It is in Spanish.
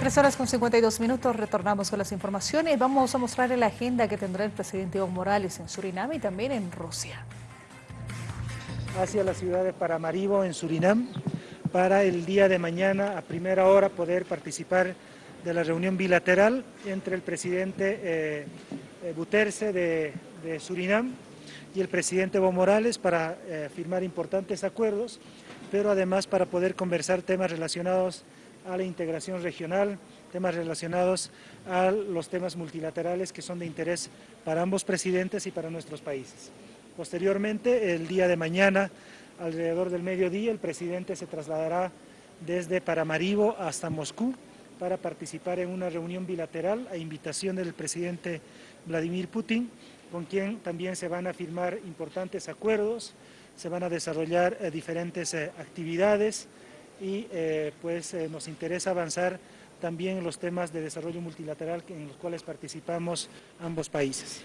Tres horas con 52 minutos, retornamos con las informaciones. Vamos a mostrar la agenda que tendrá el presidente Evo Morales en Surinam y también en Rusia. Hacia la ciudad de Paramaribo, en Surinam, para el día de mañana, a primera hora, poder participar de la reunión bilateral entre el presidente eh, eh de, Surinam y el presidente Evo Morales para eh, firmar importantes acuerdos, pero además para poder conversar temas relacionados a la integración regional, temas relacionados a los temas multilaterales que son de interés para ambos presidentes y para nuestros países. Posteriormente, el día de mañana, alrededor del mediodía, el presidente se trasladará desde Paramaribo hasta Moscú para participar en una reunión bilateral a invitación del presidente Vladimir Putin, con quien también se van a firmar importantes acuerdos, se van a desarrollar eh, diferentes eh, actividades, y eh, pues eh, nos interesa avanzar también en los temas de desarrollo multilateral en los cuales participamos ambos países.